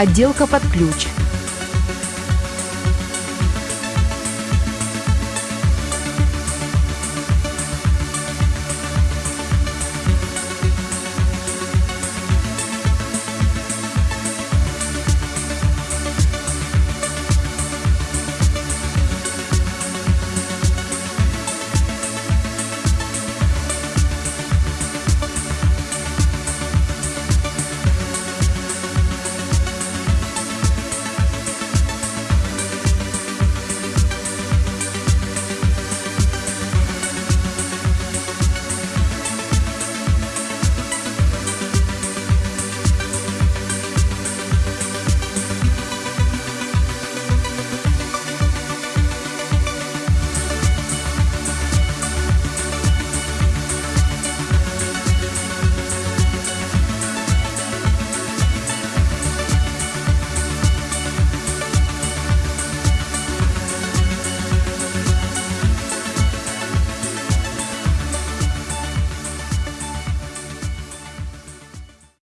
отделка под ключ,